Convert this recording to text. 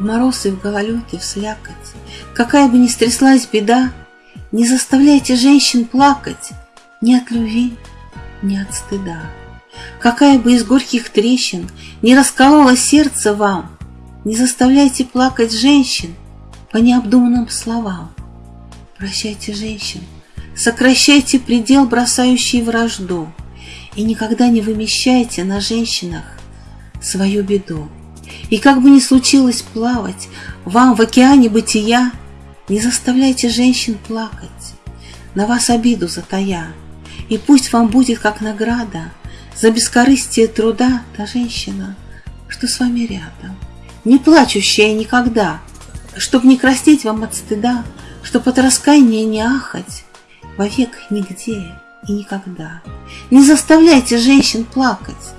В мороз и в гололед в слякоть, Какая бы ни стряслась беда, Не заставляйте женщин плакать Ни от любви, ни от стыда. Какая бы из горьких трещин Не расколола сердце вам, Не заставляйте плакать женщин По необдуманным словам. Прощайте женщин, сокращайте предел, бросающий вражду, И никогда не вымещайте на женщинах свою беду. И как бы ни случилось плавать вам в океане бытия, Не заставляйте женщин плакать, на вас обиду затая, И пусть вам будет как награда За бескорыстие труда та женщина, что с вами рядом, Не плачущая никогда, Чтоб не краснеть вам от стыда, Чтоб от раскаяния не ахать, Вовек нигде и никогда. Не заставляйте женщин плакать,